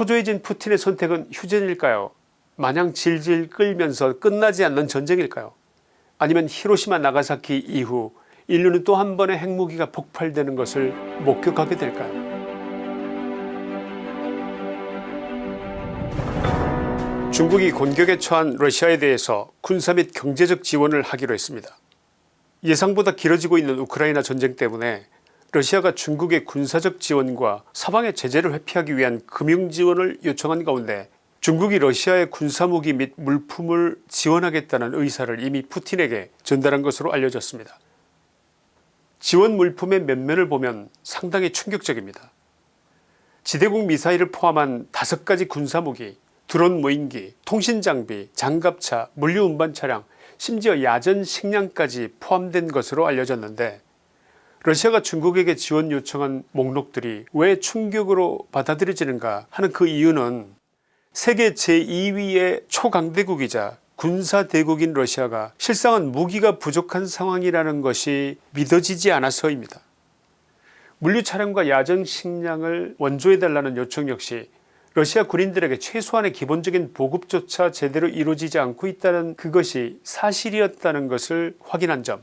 초조해진 푸틴의 선택은 휴전일까요? 마냥 질질 끌면서 끝나지 않는 전쟁일까요? 아니면 히로시마 나가사키 이후 인류는 또 한 번의 핵무기가 폭발되는 것을 목격하게 될까요? 중국이 공격에 처한 러시아에 대해서 군사 및 경제적 지원을 하기로 했습니다. 예상보다 길어지고 있는 우크라이나 전쟁 때문에 러시아가 중국의 군사적 지원과 서방의 제재를 회피하기 위한 금융지원을 요청한 가운데 중국이 러시아의 군사무기 및 물품을 지원하겠다는 의사를 이미 푸틴에게 전달한 것으로 알려졌습니다. 지원 물품의 면면을 보면 상당히 충격적입니다. 지대공 미사일을 포함한 다섯 가지 군사무기 드론 무인기 통신장비 장갑차 물류운반 차량 심지어 야전 식량까지 포함된 것으로 알려졌는데 러시아가 중국에게 지원 요청한 목록들이 왜 충격으로 받아들여지는가 하는 그 이유는 세계 제2위의 초강대국이자 군사대국인 러시아가 실상은 무기가 부족한 상황이라는 것이 믿어지지 않아서입니다. 물류차량과 야전식량을 원조해달라는 요청 역시 러시아 군인들에게 최소한의 기본적인 보급조차 제대로 이루어지지 않고 있다는 그것이 사실이었다는 것을 확인한 점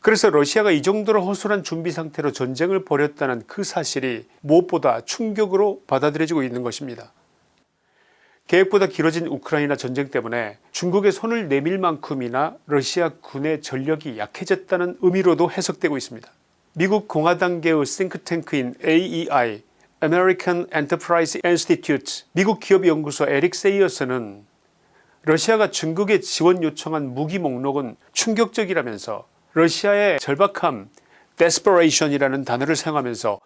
그래서 러시아가 이 정도로 허술한 준비 상태로 전쟁을 벌였다는 그 사실이 무엇보다 충격으로 받아들여지고 있는 것입니다. 계획보다 길어진 우크라이나 전쟁 때문에 중국의 손을 내밀 만큼이나 러시아 군의 전력이 약해졌다는 의미로도 해석되고 있습니다. 미국 공화당계의 싱크탱크인 AEI American Enterprise Institute 미국 기업연구소 에릭 세이어스는 러시아가 중국에 지원 요청한 무기 목록은 충격적이라면서 러시아의 절박함 desperation이라는 단어를 사용하면서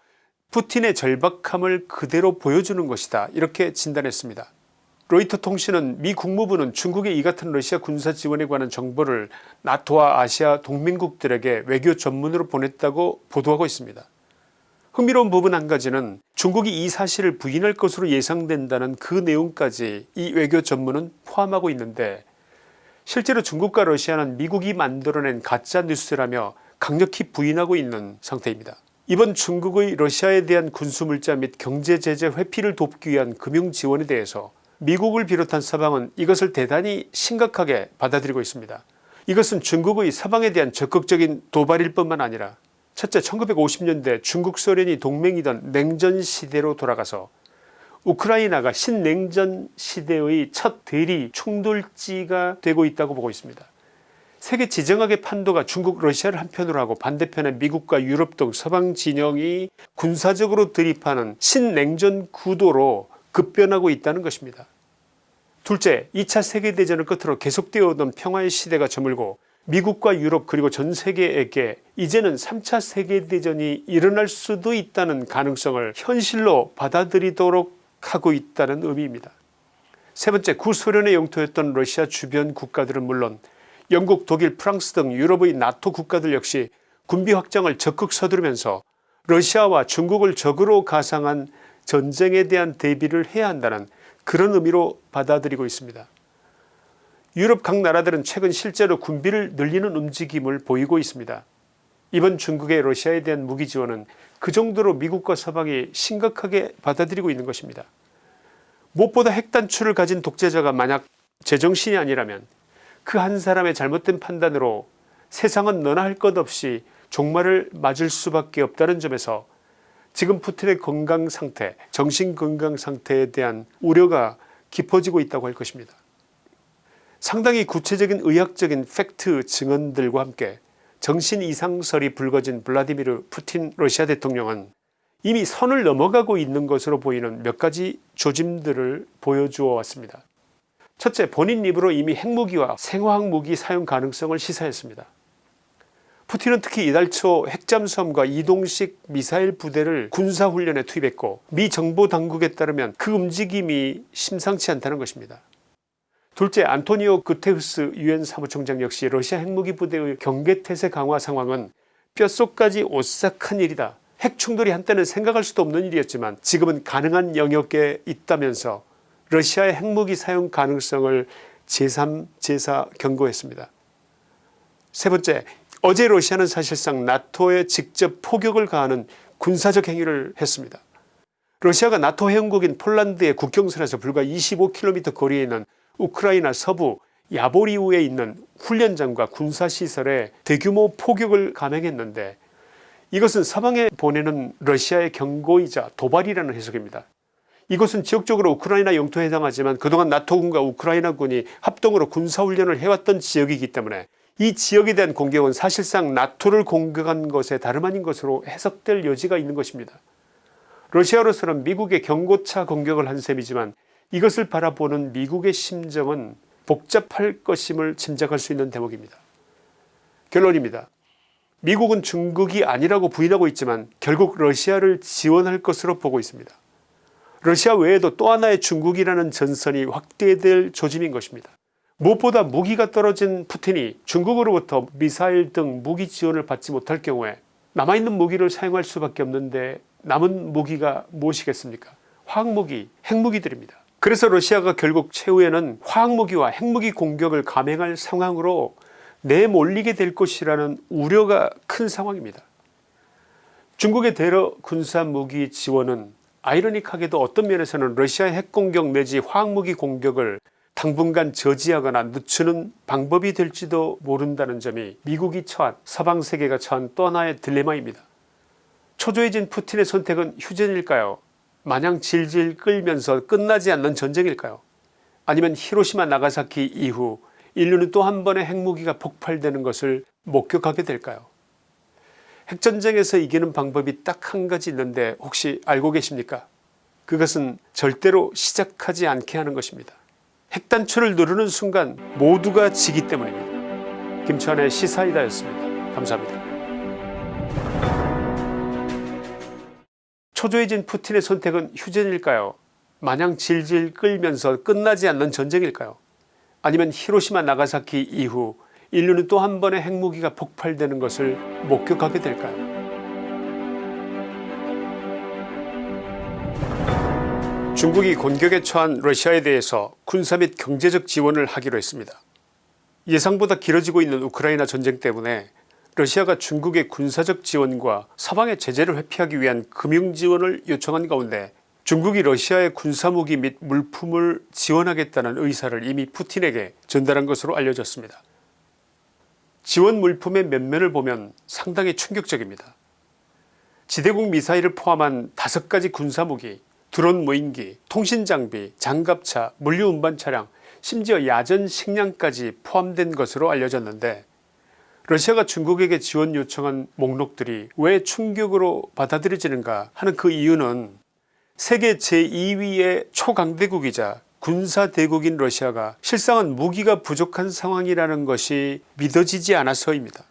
푸틴의 절박함을 그대로 보여주는 것이다 이렇게 진단했습니다. 로이터 통신은 미 국무부는 중국의 이 같은 러시아 군사 지원에 관한 정보를 나토와 아시아 동맹국들에게 외교 전문으로 보냈다고 보도하고 있습니다. 흥미로운 부분 한 가지는 중국이 이 사실을 부인할 것으로 예상된다는 그 내용까지 이 외교 전문은 포함하고 있는데 실제로 중국과 러시아는 미국이 만들어낸 가짜뉴스라며 강력히 부인하고 있는 상태입니다. 이번 중국의 러시아에 대한 군수물자 및 경제제재 회피를 돕기 위한 금융지원에 대해서 미국을 비롯한 서방은 이것을 대단히 심각하게 받아들이고 있습니다. 이것은 중국의 서방에 대한 적극적인 도발일 뿐만 아니라 첫째 1950년대 중국 소련이 동맹이던 냉전시대로 돌아가서 우크라이나가 신냉전 시대의 첫 대리 충돌지가 되고 있다고 보고 있습니다. 세계 지정학의 판도가 중국 러시아를 한편으로 하고 반대편에 미국과 유럽 등 서방 진영이 군사적으로 드립하는 신냉전 구도로 급변하고 있다는 것입니다. 둘째 2차 세계대전을 끝으로 계속되어 오던 평화의 시대가 저물고 미국과 유럽 그리고 전 세계에게 이제는 3차 세계대전이 일어날 수도 있다는 가능성을 현실로 받아들이도록 하고 있다는 의미입니다. 세 번째 구소련의 영토였던 러시아 주변 국가들은 물론 영국 독일 프랑스 등 유럽의 나토 국가들 역시 군비 확장을 적극 서두르면서 러시아와 중국을 적으로 가상한 전쟁에 대한 대비를 해야 한다는 그런 의미로 받아들이고 있습니다. 유럽 각 나라들은 최근 실제로 군비를 늘리는 움직임을 보이고 있습니다. 이번 중국의 러시아에 대한 무기 지원은 그 정도로 미국과 서방이 심각하게 받아들이고 있는 것입니다. 무엇보다 핵단추를 가진 독재자가 만약 제정신이 아니라면 그 한 사람의 잘못된 판단으로 세상은 너나 할 것 없이 종말을 맞을 수밖에 없다는 점에서 지금 푸틴의 건강상태 정신건강상태에 대한 우려가 깊어지고 있다고 할 것입니다. 상당히 구체적인 의학적인 팩트 증언들과 함께 정신 이상설이 불거진 블라디미르 푸틴 러시아 대통령은 이미 선을 넘어가고 있는 것으로 보이는 몇 가지 조짐들을 보여주어 왔습니다. 첫째 본인 입으로 이미 핵무기와 생화학무기 사용 가능성을 시사했습니다. 푸틴은 특히 이달 초 핵잠수함과 이동식 미사일 부대를 군사훈련에 투입했고 미 정보당국에 따르면 그 움직임이 심상치 않다는 것입니다. 둘째 안토니오 구테우스 유엔 사무총장 역시 러시아 핵무기 부대의 경계태세 강화 상황은 뼛속까지 오싹한 일이다. 핵충돌이 한때는 생각할 수도 없는 일이었지만 지금은 가능한 영역에 있다면서 러시아의 핵무기 사용 가능성을 제3 제4 경고했습니다. 세 번째 어제 러시아는 사실상 나토에 직접 포격을 가하는 군사적 행위를 했습니다. 러시아가 나토 회원국인 폴란드의 국경선에서 불과 25km 거리에 있는 우크라이나 서부 야보리우에 있는 훈련장과 군사시설에 대규모 포격을 감행했는데 이것은 서방에 보내는 러시아의 경고이자 도발이라는 해석입니다. 이곳은 지역적으로 우크라이나 영토에 해당하지만 그동안 나토군과 우크라이나군이 합동으로 군사훈련을 해왔던 지역이기 때문에 이 지역에 대한 공격은 사실상 나토를 공격한 것에 다름 아닌 것으로 해석될 여지가 있는 것입니다. 러시아로서는 미국의 경고차 공격을 한 셈이지만 이것을 바라보는 미국의 심정은 복잡할 것임을 짐작할 수 있는 대목입니다. 결론입니다. 미국은 중국이 아니라고 부인하고 있지만 결국 러시아를 지원할 것으로 보고 있습니다. 러시아 외에도 또 하나의 중국이라는 전선이 확대될 조짐인 것입니다. 무엇보다 무기가 떨어진 푸틴이 중국으로부터 미사일 등 무기 지원을 받지 못할 경우에 남아있는 무기를 사용할 수밖에 없는데 남은 무기가 무엇이겠습니까 화학무기 핵무기들입니다. 그래서 러시아가 결국 최후에는 화학무기와 핵무기 공격을 감행할 상황으로 내몰리게 될 것이라는 우려가 큰 상황입니다. 중국의 대러 군사무기 지원은 아이러닉하게도 어떤 면에서는 러시아의 핵공격 내지 화학무기 공격을 당분간 저지하거나 늦추는 방법이 될지도 모른다는 점이 미국이 처한 서방세계가 처한 또 하나의 딜레마입니다. 초조해진 푸틴의 선택은 휴전일까요 마냥 질질 끌면서 끝나지 않는 전쟁일까요? 아니면 히로시마 나가사키 이후 인류는 또 한 번의 핵무기가 폭발되는 것을 목격하게 될까요? 핵전쟁에서 이기는 방법이 딱 한 가지 있는데 혹시 알고 계십니까? 그것은 절대로 시작하지 않게 하는 것입니다. 핵단추를 누르는 순간 모두가 지기 때문입니다. 김천의 시사이다였습니다. 감사합니다 초조해진 푸틴의 선택은 휴전일까요? 마냥 질질 끌면서 끝나지 않는 전쟁일까요? 아니면 히로시마 나가사키 이후 인류는 또 한 번의 핵무기가 폭발되는 것을 목격하게 될까요? 중국이 공격에 처한 러시아에 대해서 군사 및 경제적 지원을 하기로 했습니다. 예상보다 길어지고 있는 우크라이나 전쟁 때문에 러시아가 중국의 군사적 지원과 서방의 제재를 회피하기 위한 금융지원을 요청한 가운데 중국이 러시아의 군사무기 및 물품을 지원하겠다는 의사를 이미 푸틴에게 전달한 것으로 알려졌습니다. 지원 물품의 면면을 보면 상당히 충격적입니다. 지대공 미사일을 포함한 다섯 가지 군사무기, 드론 무인기, 통신장비, 장갑차, 물류운반 차량 심지어 야전 식량까지 포함된 것으로 알려졌는데 러시아가 중국에게 지원 요청한 목록들이 왜 충격으로 받아들여지는가 하는 그 이유는 세계 제2위의 초강대국이자 군사대국인 러시아가 실상은 무기가 부족한 상황이라는 것이 믿어지지 않아서입니다.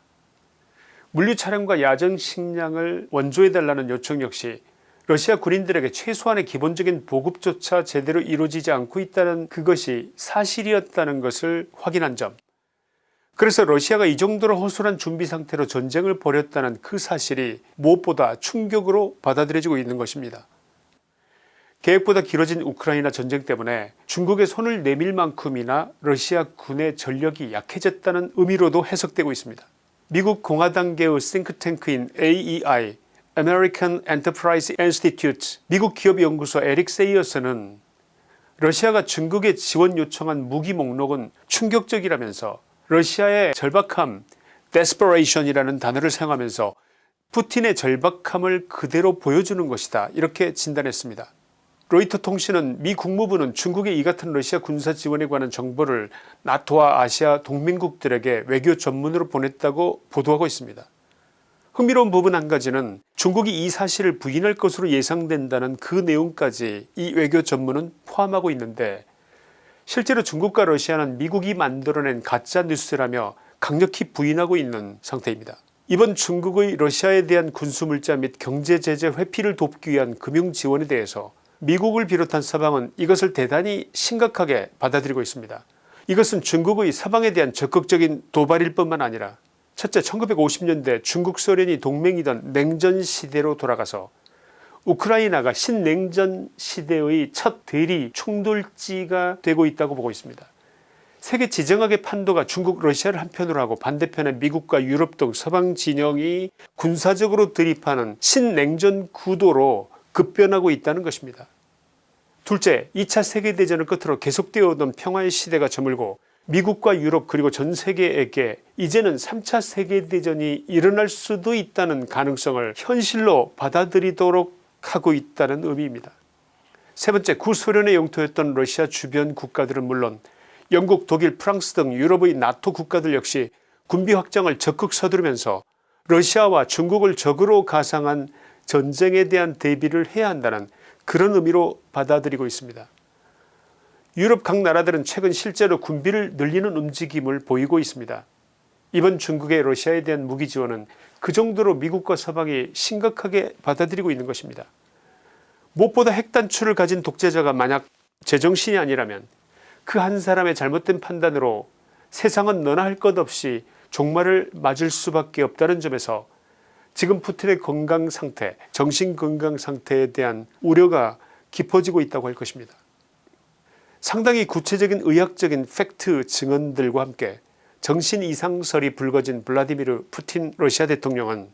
물류 차량과 야전 식량을 원조해달라는 요청 역시 러시아 군인들에게 최소한의 기본적인 보급조차 제대로 이루어지지 않고 있다는 그것이 사실이었다는 것을 확인한 점 그래서 러시아가 이 정도로 허술한 준비 상태로 전쟁을 벌였다는 그 사실이 무엇보다 충격으로 받아들여지고 있는 것입니다. 계획보다 길어진 우크라이나 전쟁 때문에 중국의 손을 내밀 만큼이나 러시아 군의 전력이 약해졌다는 의미로도 해석되고 있습니다. 미국 공화당계의 싱크탱크인 AEI American Enterprise Institute 미국 기업연구소 에릭 세이어스는 러시아가 중국에 지원 요청한 무기 목록은 충격적이라면서 러시아의 절박함 desperation이라는 단어를 사용하면서 푸틴의 절박함을 그대로 보여주는 것이다 이렇게 진단했습니다. 로이터 통신은 미 국무부는 중국의 이 같은 러시아 군사 지원에 관한 정보를 나토와 아시아 동맹국들에게 외교 전문으로 보냈다고 보도하고 있습니다. 흥미로운 부분 한 가지는 중국이 이 사실을 부인할 것으로 예상된다는 그 내용까지 이 외교 전문은 포함하고 있는데 실제로 중국과 러시아는 미국이 만들어낸 가짜뉴스라며 강력히 부인하고 있는 상태입니다. 이번 중국의 러시아에 대한 군수물자 및 경제제재 회피를 돕기 위한 금융지원에 대해서 미국을 비롯한 서방은 이것을 대단히 심각하게 받아들이고 있습니다. 이것은 중국의 서방에 대한 적극적인 도발일 뿐만 아니라 첫째 1950년대 중국 소련이 동맹이던 냉전시대로 돌아가서 우크라이나가 신냉전 시대의 첫 대리 충돌지가 되고 있다고 보고 있습니다. 세계 지정학의 판도가 중국 러시아를 한편으로 하고 반대편에 미국과 유럽 등 서방 진영이 군사적으로 드립하는 신냉전 구도로 급변하고 있다는 것입니다. 둘째 2차 세계대전을 끝으로 계속되어 오던 평화의 시대가 저물고 미국과 유럽 그리고 전 세계에게 이제는 3차 세계대전이 일어날 수도 있다는 가능성을 현실로 받아들이도록 하고 있다는 의미입니다. 세 번째 구소련의 영토였던 러시아 주변 국가들은 물론 영국 독일 프랑스 등 유럽의 나토 국가들 역시 군비 확장을 적극 서두르면서 러시아와 중국을 적으로 가상한 전쟁에 대한 대비를 해야 한다는 그런 의미로 받아들이고 있습니다. 유럽 각 나라들은 최근 실제로 군비를 늘리는 움직임을 보이고 있습니다. 이번 중국의 러시아에 대한 무기 지원은 그 정도로 미국과 서방이 심각하게 받아들이고 있는 것입니다. 무엇보다 핵단추를 가진 독재자가 만약 제정신이 아니라면 그 한 사람의 잘못된 판단으로 세상은 너나 할 것 없이 종말을 맞을 수밖에 없다는 점에서 지금 푸틴의 건강 상태 정신 건강 상태에 대한 우려가 깊어지고 있다고 할 것입니다. 상당히 구체적인 의학적인 팩트 증언들과 함께 정신 이상설이 불거진 블라디미르 푸틴 러시아 대통령은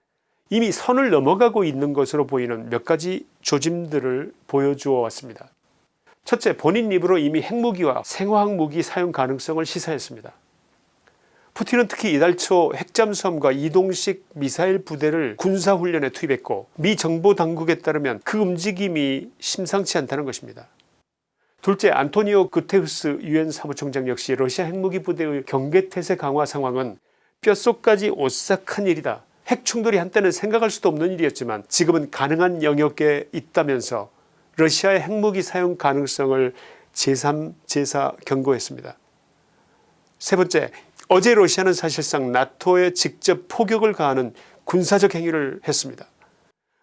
이미 선을 넘어가고 있는 것으로 보이는 몇 가지 조짐들을 보여주어 왔습니다. 첫째 본인 입으로 이미 핵무기와 생화학무기 사용 가능성을 시사했습니다. 푸틴은 특히 이달 초 핵잠수함과 이동식 미사일 부대를 군사훈련에 투입했고 미 정보당국에 따르면 그 움직임이 심상치 않다는 것입니다. 둘째 안토니오 구테우스 유엔 사무총장 역시 러시아 핵무기 부대의 경계태세 강화 상황은 뼛속까지 오싹한 일이다. 핵 충돌이 한때는 생각할 수도 없는 일이었지만 지금은 가능한 영역에 있다면서 러시아의 핵무기 사용 가능성을 제3 제4 경고했습니다. 세 번째 어제 러시아는 사실상 나토에 직접 포격을 가하는 군사적 행위를 했습니다.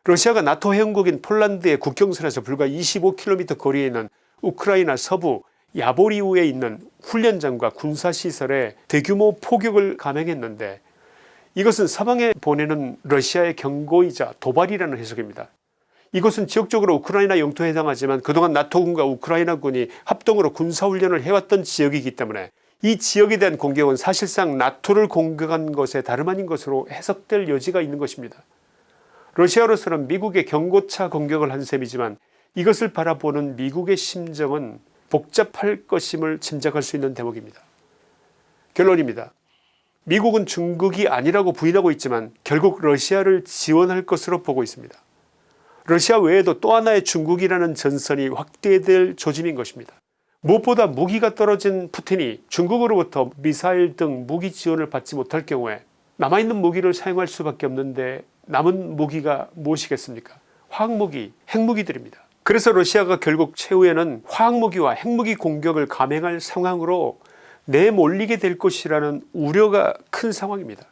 러시아가 나토 회원국인 폴란드의 국경선에서 불과 25km 거리에 있는 우크라이나 서부 야보리우에 있는 훈련장과 군사시설에 대규모 포격을 감행했는데 이것은 서방에 보내는 러시아의 경고이자 도발이라는 해석입니다. 이것은 지역적으로 우크라이나 영토에 해당하지만 그동안 나토군과 우크라이나군이 합동으로 군사훈련을 해왔던 지역이기 때문에 이 지역에 대한 공격은 사실상 나토를 공격한 것에 다름 아닌 것으로 해석될 여지가 있는 것입니다. 러시아로서는 미국의 경고차 공격을 한 셈이지만 이것을 바라보는 미국의 심정은 복잡할 것임을 짐작할 수 있는 대목입니다. 결론입니다. 미국은 중국이 아니라고 부인하고 있지만 결국 러시아를 지원할 것으로 보고 있습니다. 러시아 외에도 또 하나의 중국이라는 전선이 확대될 조짐인 것입니다. 무엇보다 무기가 떨어진 푸틴이 중국으로부터 미사일 등 무기 지원을 받지 못할 경우에 남아있는 무기를 사용할 수밖에 없는데 남은 무기가 무엇이겠습니까 화학무기 핵무기들입니다. 그래서 러시아가 결국 최후에는 화학무기와 핵무기 공격을 감행할 상황으로 내몰리게 될 것이라는 우려가 큰 상황입니다.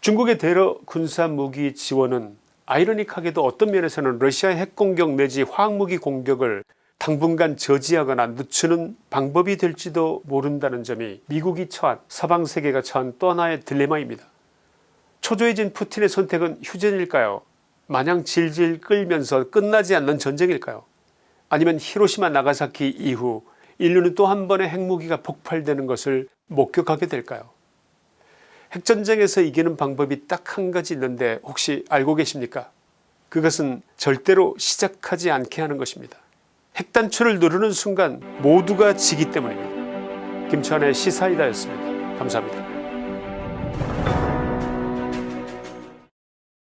중국의 대러 군사무기 지원은 아이러닉하게도 어떤 면에서는 러시아의 핵공격 내지 화학무기 공격을 당분간 저지하거나 늦추는 방법이 될지도 모른다는 점이 미국이 처한 서방세계가 처한 또 하나의 딜레마입니다. 초조해진 푸틴의 선택은 휴전일까요 마냥 질질 끌면서 끝나지 않는 전쟁일까요? 아니면 히로시마 나가사키 이후 인류는 또 한 번의 핵무기가 폭발되는 것을 목격하게 될까요? 핵전쟁에서 이기는 방법이 딱 한 가지 있는데 혹시 알고 계십니까? 그것은 절대로 시작하지 않게 하는 것입니다. 핵단추를 누르는 순간 모두가 지기 때문입니다. 김천의 시사이다였습니다. 감사합니다